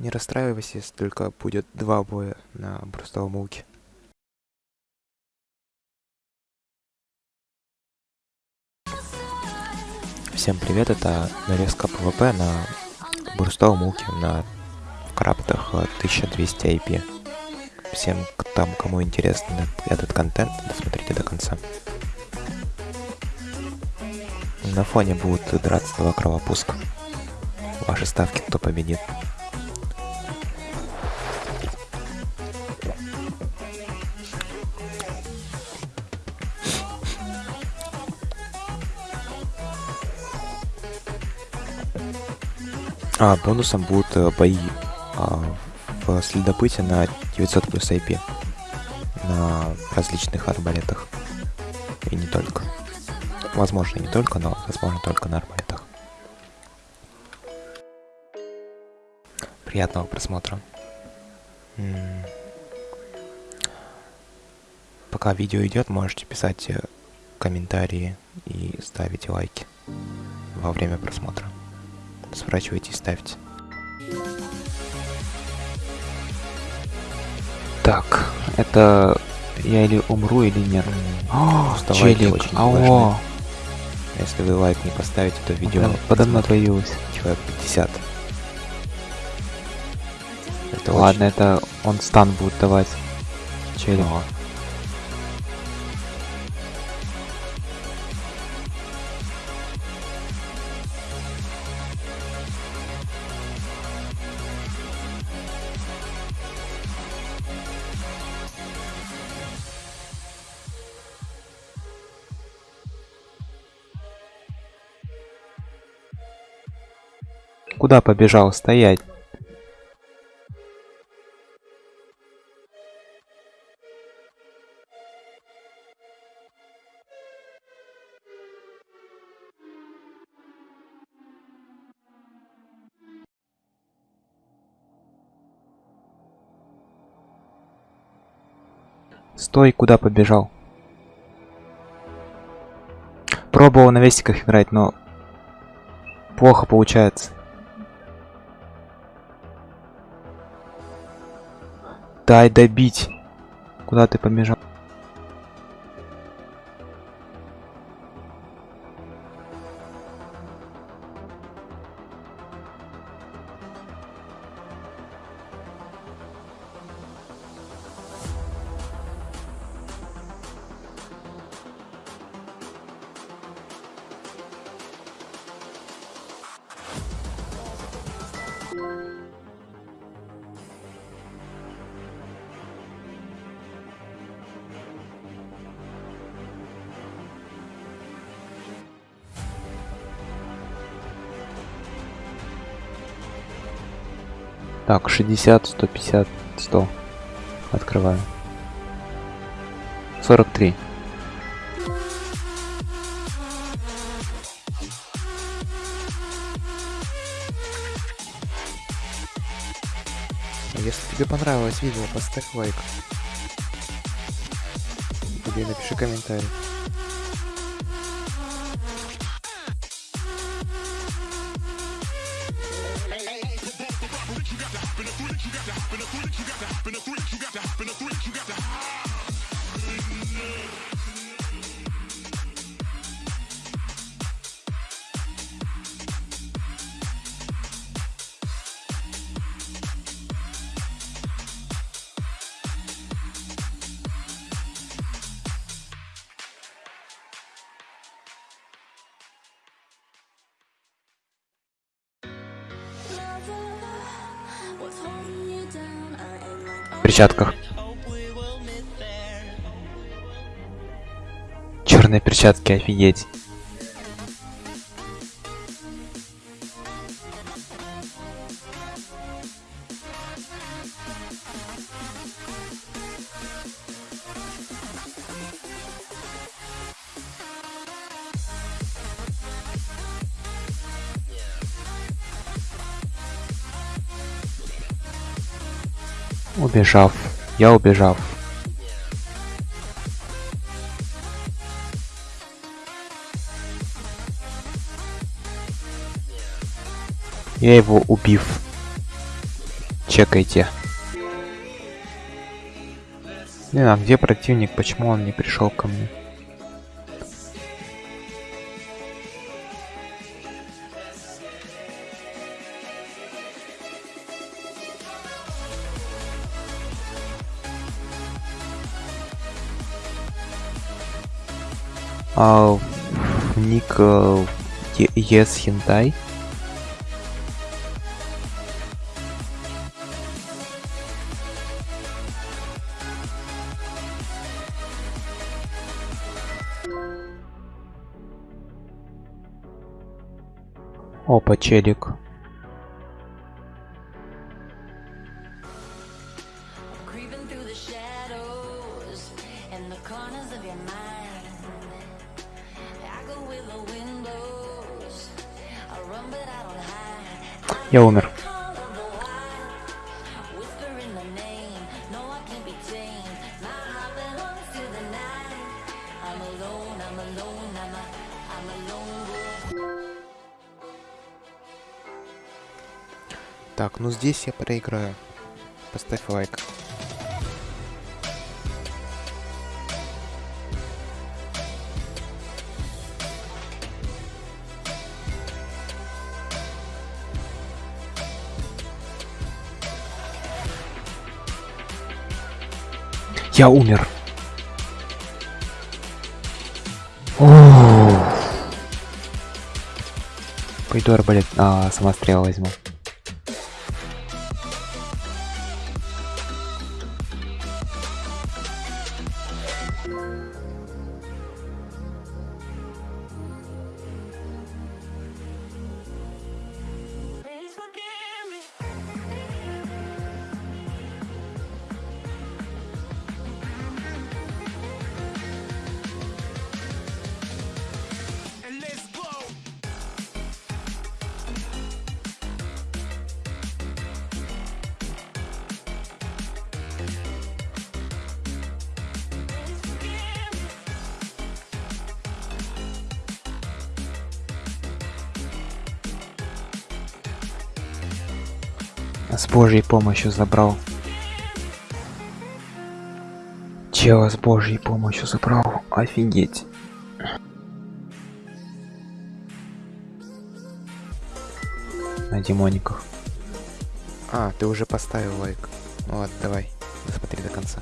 Не расстраивайся, если только будет два боя на брустовом луке. Всем привет, это нарезка PVP на брустовом луке на крафтах 1200 IP. Всем там, кому интересен этот контент, досмотрите до конца. На фоне будут драться два кровопуска. Ваши ставки, кто победит. А, бонусом будут э, бои а, в следопыте на 900 плюс IP. На различных арбалетах. И не только. Возможно, не только, но возможно только на арбалетах. Приятного просмотра. М -м Пока видео идет, можете писать э, комментарии и ставить лайки во время просмотра. Сворачивайте и ставьте. Так, это я или умру, или нет. О, челик, очень алло. Если вы лайк не поставите, то видео подо мной появилось. Человек 50. Это Ладно, очень... это он стан будет давать. Челик. О. Куда побежал? Стоять! Стой, куда побежал? Пробовал на вестиках играть, но плохо получается. Дай добить. Куда ты побежал? Так, 60, 150, 100. Открываю. 43. Если тебе понравилось видео, поставь лайк. Или напиши комментарий. Перчатках. Черные перчатки, офигеть. Убежав. Я убежав. Я его убив. Чекайте. Не, а где противник? Почему он не пришел ко мне? А, ник э, Yes Hentai. Опа, челик. Creeping through the shadows and the corners of your mind. Я умер. Так, ну здесь я проиграю. Поставь лайк. Я умер. Ух. Пойду арбалет, а, самострел возьму. С божьей помощью забрал. Чела с божьей помощью забрал. Офигеть. На демониках. А, ты уже поставил лайк. Ну ладно, давай. Досмотри до конца.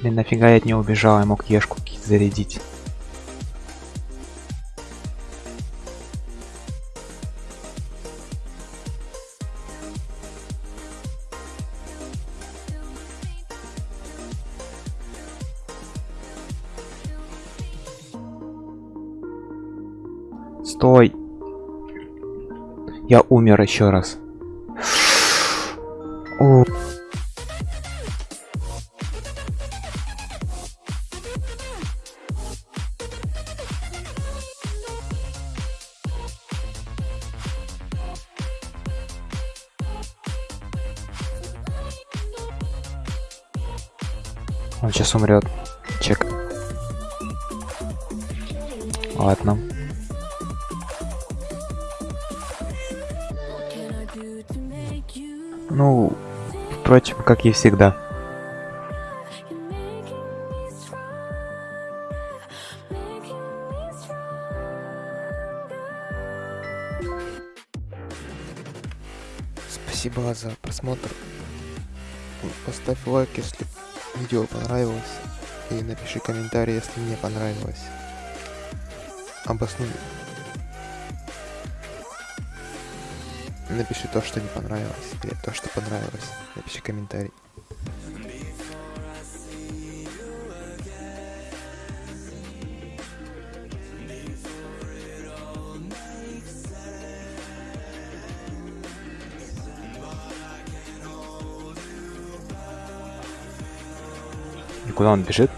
Блин, нафига я от него убежал, я мог ешку зарядить. Стой! Я умер еще раз. Он сейчас умрет. Чек. Ладно. Ну, впрочем, как и всегда. Спасибо за просмотр. Поставь лайк, если видео понравилось. И напиши комментарий, если не понравилось. Обоснуй. Напиши то, что не понравилось, или то, что понравилось. Напиши комментарий. Куда он бежит?